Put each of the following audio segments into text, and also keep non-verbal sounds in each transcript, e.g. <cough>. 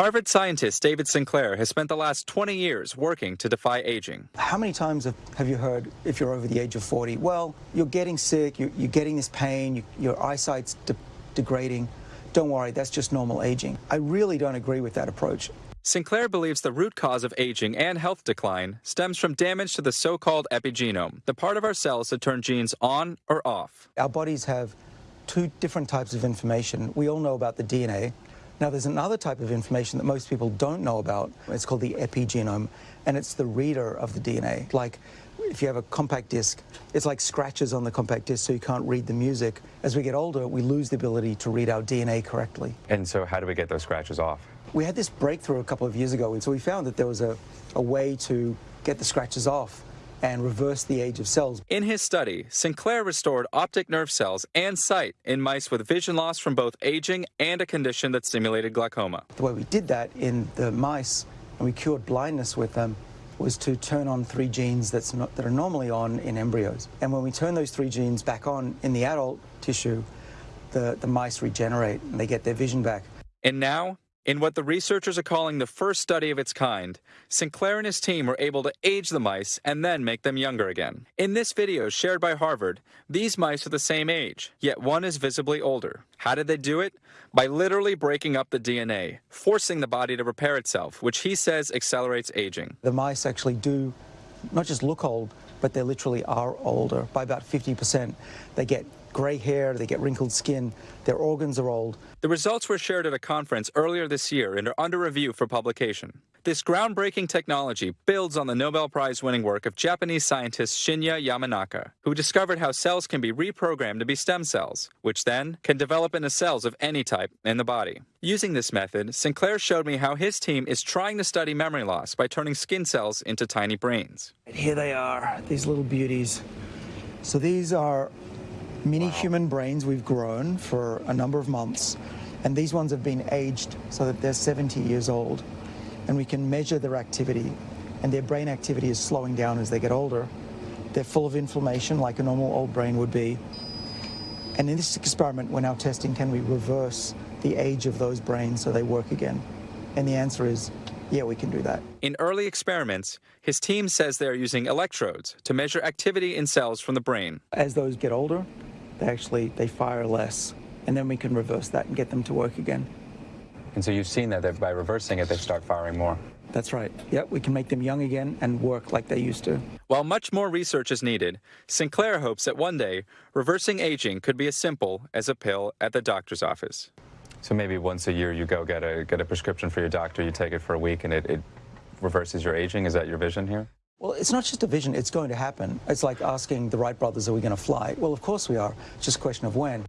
Harvard scientist David Sinclair has spent the last 20 years working to defy aging. How many times have, have you heard, if you're over the age of 40, well, you're getting sick, you're, you're getting this pain, you, your eyesight's de degrading. Don't worry, that's just normal aging. I really don't agree with that approach. Sinclair believes the root cause of aging and health decline stems from damage to the so called epigenome, the part of our cells that turn genes on or off. Our bodies have two different types of information. We all know about the DNA. Now, there's another type of information that most people don't know about. It's called the epigenome, and it's the reader of the DNA. Like, if you have a compact disc, it's like scratches on the compact disc, so you can't read the music. As we get older, we lose the ability to read our DNA correctly. And so, how do we get those scratches off? We had this breakthrough a couple of years ago, and so we found that there was a, a way to get the scratches off and reverse the age of cells. In his study, Sinclair restored optic nerve cells and sight in mice with vision loss from both aging and a condition that stimulated glaucoma. The way we did that in the mice, and we cured blindness with them, was to turn on three genes that's not, that are normally on in embryos. And when we turn those three genes back on in the adult tissue, the, the mice regenerate and they get their vision back. And now, in what the researchers are calling the first study of its kind, Sinclair and his team were able to age the mice and then make them younger again. In this video shared by Harvard, these mice are the same age, yet one is visibly older. How did they do it? By literally breaking up the DNA, forcing the body to repair itself, which he says accelerates aging. The mice actually do not just look old, but they literally are older by about 50%. They get gray hair, they get wrinkled skin, their organs are old. The results were shared at a conference earlier this year and are under review for publication. This groundbreaking technology builds on the Nobel Prize winning work of Japanese scientist Shinya Yamanaka, who discovered how cells can be reprogrammed to be stem cells, which then can develop into cells of any type in the body. Using this method, Sinclair showed me how his team is trying to study memory loss by turning skin cells into tiny brains. And here they are, these little beauties. So these are mini wow. human brains we've grown for a number of months, and these ones have been aged so that they're 70 years old, and we can measure their activity, and their brain activity is slowing down as they get older. They're full of inflammation like a normal old brain would be. And in this experiment, we're now testing can we reverse the age of those brains so they work again? And the answer is yeah, we can do that. In early experiments, his team says they are using electrodes to measure activity in cells from the brain. As those get older, they actually they fire less, and then we can reverse that and get them to work again. And so you've seen that by reversing it, they start firing more. That's right. Yep, we can make them young again and work like they used to. While much more research is needed, Sinclair hopes that one day reversing aging could be as simple as a pill at the doctor's office. So maybe once a year you go get a get a prescription for your doctor, you take it for a week, and it, it reverses your aging. Is that your vision here? Well, it's not just a vision, it's going to happen. It's like asking the Wright brothers, are we going to fly? Well, of course we are. It's just a question of when.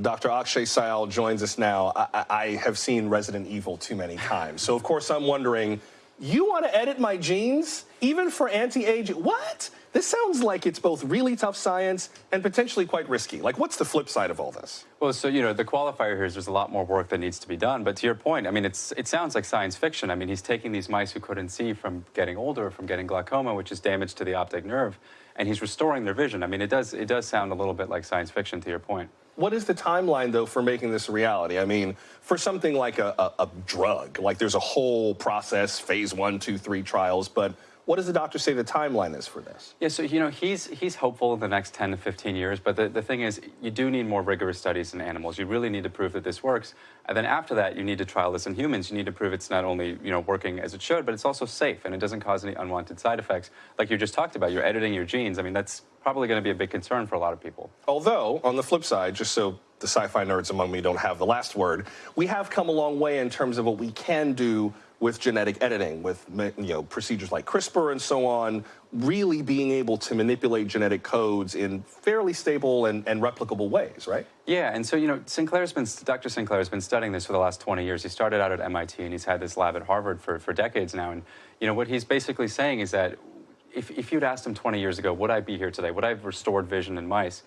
Dr. Akshay Syal joins us now. I, I, have seen Resident Evil too many times. So, of course, I'm wondering, you want to edit my genes, even for anti-aging? What? This sounds like it's both really tough science and potentially quite risky. Like, what's the flip side of all this? Well, so, you know, the qualifier here is there's a lot more work that needs to be done. But to your point, I mean, it's, it sounds like science fiction. I mean, he's taking these mice who couldn't see from getting older, from getting glaucoma, which is damage to the optic nerve, and he's restoring their vision. I mean, it does, it does sound a little bit like science fiction to your point. What is the timeline, though, for making this a reality? I mean, for something like a, a, a drug, like there's a whole process, phase one, two, three trials, but what does the doctor say the timeline is for this? Yeah, so, you know, he's, he's hopeful in the next 10 to 15 years, but the, the thing is, you do need more rigorous studies in animals. You really need to prove that this works. And then after that, you need to trial this in humans. You need to prove it's not only, you know, working as it should, but it's also safe and it doesn't cause any unwanted side effects. Like you just talked about, you're editing your genes. I mean, that's probably going to be a big concern for a lot of people. Although, on the flip side, just so the sci-fi nerds among me don't have the last word, we have come a long way in terms of what we can do with genetic editing, with you know procedures like CRISPR and so on, really being able to manipulate genetic codes in fairly stable and, and replicable ways, right? Yeah, and so you know, Sinclair's been Dr. Sinclair has been studying this for the last 20 years. He started out at MIT and he's had this lab at Harvard for, for decades now. And you know, what he's basically saying is that if, if you'd asked him 20 years ago, would I be here today? Would I have restored vision in mice?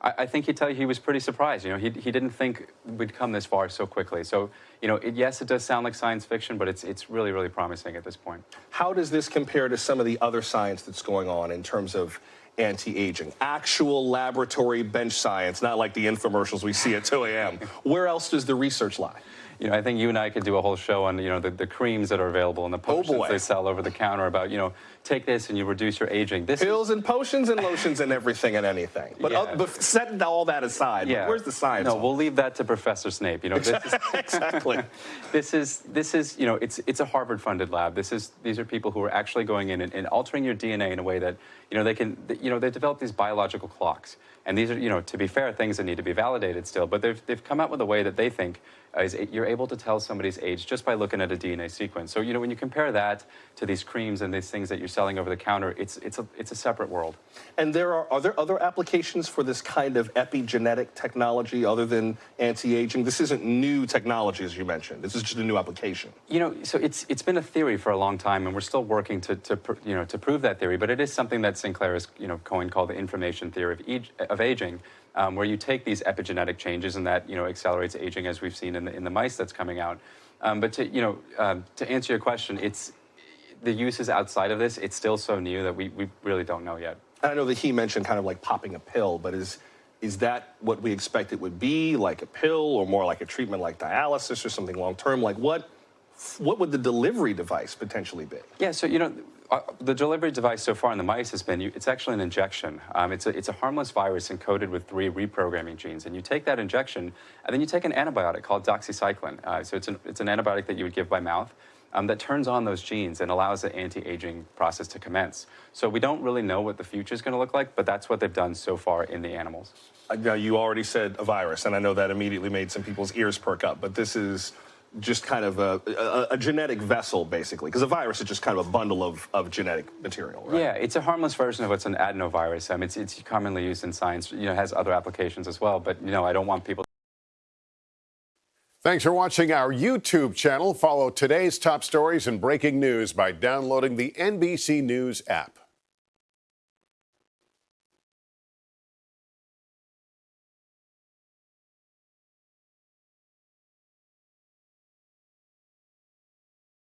I, I think he'd tell you he was pretty surprised. You know, he, he didn't think we'd come this far so quickly. So, you know, it, yes, it does sound like science fiction, but it's, it's really, really promising at this point. How does this compare to some of the other science that's going on in terms of anti-aging. Actual laboratory bench science, not like the infomercials we see at 2 a.m. Where else does the research lie? You know, I think you and I could do a whole show on, you know, the, the creams that are available and the potions boy. they sell over the counter about, you know, take this and you reduce your aging. This is, Pills and potions and lotions and everything and anything. But, Yeah. uh, but setting all that aside, yeah. where's the science? No, on we'll leave that to Professor Snape. You know, this is, <laughs> exactly. <laughs> this is this is you know it's it's a Harvard funded lab. This is these are people who are actually going in and, and altering your DNA in a way that you know they can you know they develop these biological clocks. And these are you know to be fair things that need to be validated still, but they've they've come out with a way that they think uh, is you're able to tell somebody's age just by looking at a DNA sequence. So you know when you compare that to these creams and these things that you're selling over the counter, it's it's a it's a separate world. And there are are there other applications for this kind of epigenetic technology other than anti-aging? This isn't new technology, as you mentioned. This is just a new application. You know, so it's it's been a theory for a long time, and we're still working to, to you know to prove that theory. But it is something that Sinclair has you know coined called the information theory of, age, of aging, um, where you take these epigenetic changes and that you know accelerates aging, as we've seen in the in the mice that's coming out. Um, but to you know um, to answer your question, it's the uses outside of this. It's still so new that we, we really don't know yet. And I know that he mentioned kind of like popping a pill, but is is that what we expect it would be, like a pill, or more like a treatment like dialysis or something long term? Like what what would the delivery device potentially be? Yeah, so you know, uh, the delivery device so far in the mice has been, you- it's actually an injection. Um, it's, a, it's a harmless virus encoded with three reprogramming genes. And you take that injection, and then you take an antibiotic called doxycycline. Uh, so it's an, it's an antibiotic that you would give by mouth um, that turns on those genes and allows the anti-aging process to commence. So we don't really know what the future is going to look like, but that's what they've done so far in the animals. Uh, Now, you already said a virus, and I know that immediately made some people's ears perk up, but this is just kind of a, a, a genetic vessel, basically, because a virus is just kind of a bundle of, of genetic material, right? Yeah, it's a harmless version of what's an adenovirus. Um, it's, it's commonly used in science. You know, it has other applications as well. But you know, I don't want people. Thanks for watching our YouTube channel. Follow today's top stories and breaking news by downloading the NBC News app.